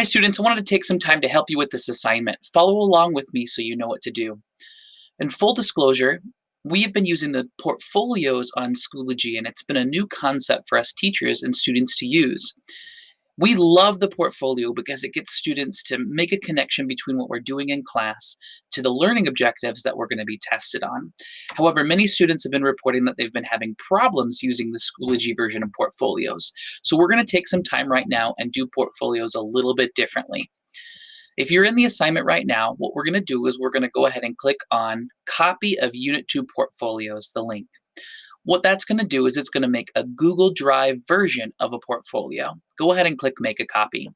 Hi students, I wanted to take some time to help you with this assignment. Follow along with me so you know what to do. In full disclosure, we have been using the portfolios on Schoology and it's been a new concept for us teachers and students to use. We love the portfolio because it gets students to make a connection between what we're doing in class to the learning objectives that we're going to be tested on. However, many students have been reporting that they've been having problems using the Schoology version of portfolios. So we're going to take some time right now and do portfolios a little bit differently. If you're in the assignment right now, what we're going to do is we're going to go ahead and click on Copy of Unit 2 Portfolios, the link. What that's going to do is it's going to make a Google Drive version of a portfolio. Go ahead and click Make a Copy.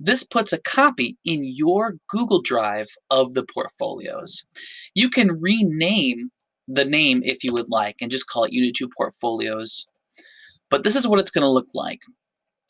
This puts a copy in your Google Drive of the portfolios. You can rename the name if you would like and just call it Unit 2 Portfolios. But this is what it's going to look like.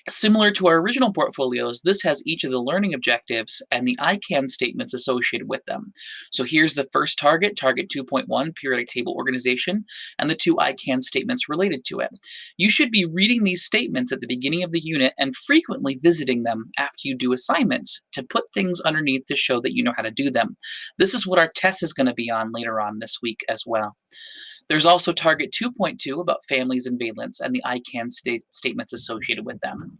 Similar to our original portfolios, this has each of the learning objectives and the I can statements associated with them. So here's the first target, target 2.1, periodic table organization, and the two I can statements related to it. You should be reading these statements at the beginning of the unit and frequently visiting them after you do assignments to put things underneath to show that you know how to do them. This is what our test is going to be on later on this week as well. There's also target 2.2 about families and valence and the I can sta statements associated with them.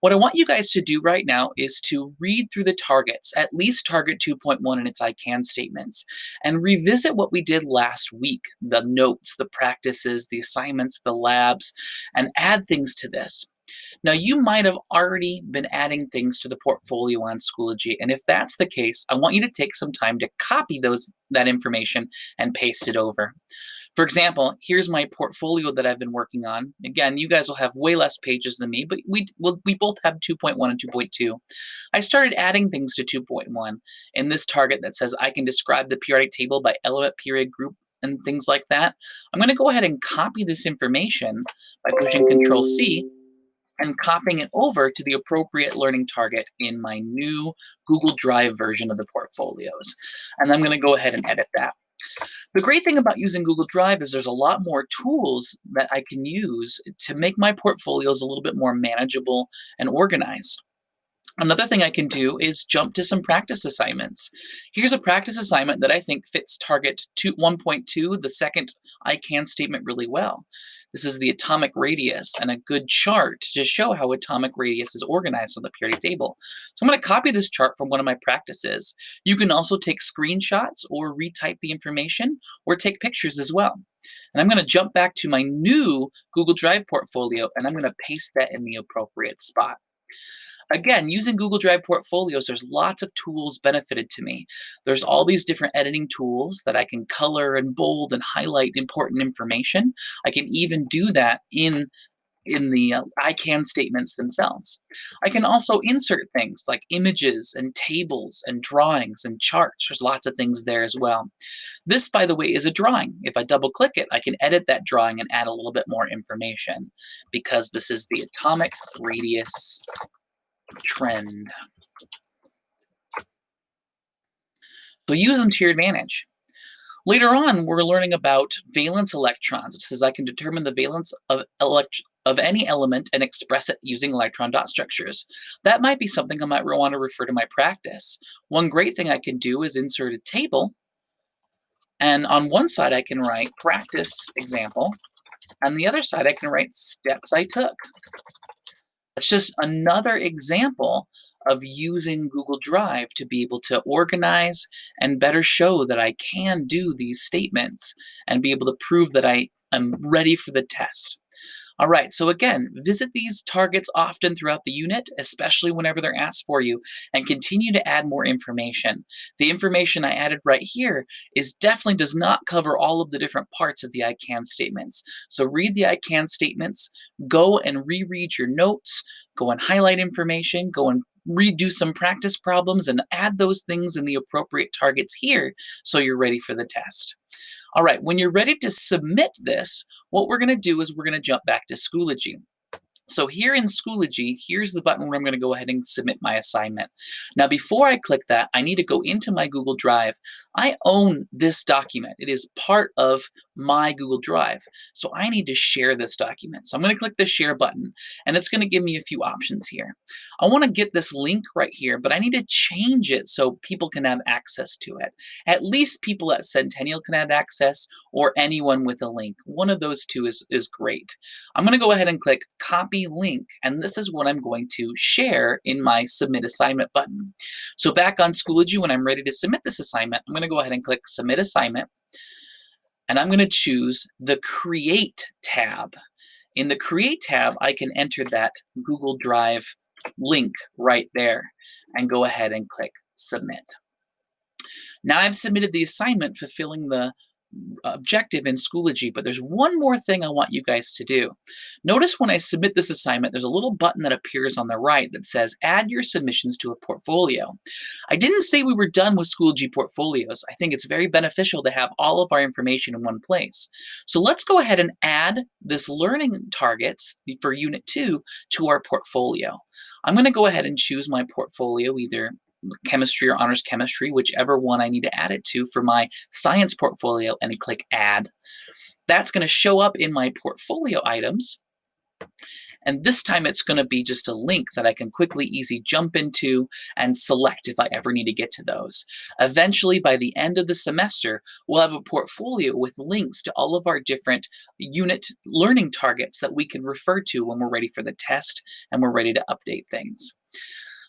What I want you guys to do right now is to read through the targets, at least target 2.1 and its I can statements, and revisit what we did last week, the notes, the practices, the assignments, the labs, and add things to this. Now, you might have already been adding things to the portfolio on Schoology, and if that's the case, I want you to take some time to copy those that information and paste it over. For example, here's my portfolio that I've been working on. Again, you guys will have way less pages than me, but we, we both have 2.1 and 2.2. I started adding things to 2.1 in this target that says I can describe the periodic table by element period group and things like that. I'm going to go ahead and copy this information by pushing Control C and copying it over to the appropriate learning target in my new Google Drive version of the portfolios. And I'm going to go ahead and edit that. The great thing about using Google Drive is there's a lot more tools that I can use to make my portfolios a little bit more manageable and organized. Another thing I can do is jump to some practice assignments. Here's a practice assignment that I think fits target 1.2, the second I can statement really well. This is the atomic radius and a good chart to show how atomic radius is organized on the periodic table. So I'm going to copy this chart from one of my practices. You can also take screenshots or retype the information or take pictures as well. And I'm going to jump back to my new Google Drive portfolio and I'm going to paste that in the appropriate spot. Again, using Google Drive portfolios, there's lots of tools benefited to me. There's all these different editing tools that I can color and bold and highlight important information. I can even do that in in the uh, I can statements themselves. I can also insert things like images and tables and drawings and charts. There's lots of things there as well. This, by the way, is a drawing. If I double click it, I can edit that drawing and add a little bit more information because this is the atomic radius trend. So use them to your advantage. Later on, we're learning about valence electrons. It says I can determine the valence of, of any element and express it using electron dot structures. That might be something I might want to refer to my practice. One great thing I can do is insert a table. And on one side, I can write practice example. On the other side, I can write steps I took. It's just another example of using Google Drive to be able to organize and better show that I can do these statements and be able to prove that I am ready for the test. All right, so again, visit these targets often throughout the unit, especially whenever they're asked for you, and continue to add more information. The information I added right here is definitely does not cover all of the different parts of the I can statements. So read the I can statements, go and reread your notes, go and highlight information, go and redo some practice problems and add those things in the appropriate targets here so you're ready for the test. All right, when you're ready to submit this, what we're going to do is we're going to jump back to Schoology. So here in Schoology, here's the button where I'm going to go ahead and submit my assignment. Now, before I click that, I need to go into my Google Drive. I own this document. It is part of my Google Drive. So I need to share this document. So I'm going to click the share button and it's going to give me a few options here. I want to get this link right here, but I need to change it so people can have access to it. At least people at Centennial can have access or anyone with a link. One of those two is, is great. I'm going to go ahead and click copy link and this is what I'm going to share in my submit assignment button. So back on Schoology when I'm ready to submit this assignment, I'm going to go ahead and click submit assignment and I'm going to choose the Create tab. In the Create tab, I can enter that Google Drive link right there and go ahead and click Submit. Now I've submitted the assignment fulfilling the objective in Schoology, but there's one more thing I want you guys to do. Notice when I submit this assignment, there's a little button that appears on the right that says add your submissions to a portfolio. I didn't say we were done with Schoology portfolios. I think it's very beneficial to have all of our information in one place. So let's go ahead and add this learning targets for Unit 2 to our portfolio. I'm going to go ahead and choose my portfolio either chemistry or honors chemistry, whichever one I need to add it to for my science portfolio and click add. That's going to show up in my portfolio items. And this time it's going to be just a link that I can quickly, easy jump into and select if I ever need to get to those. Eventually, by the end of the semester, we'll have a portfolio with links to all of our different unit learning targets that we can refer to when we're ready for the test and we're ready to update things.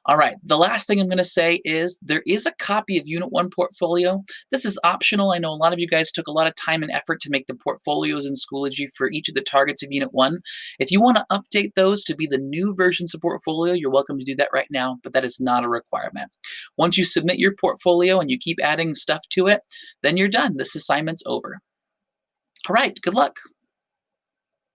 All right, the last thing I'm going to say is there is a copy of Unit 1 portfolio. This is optional. I know a lot of you guys took a lot of time and effort to make the portfolios in Schoology for each of the targets of Unit 1. If you want to update those to be the new versions of portfolio, you're welcome to do that right now, but that is not a requirement. Once you submit your portfolio and you keep adding stuff to it, then you're done. This assignment's over. All right, good luck.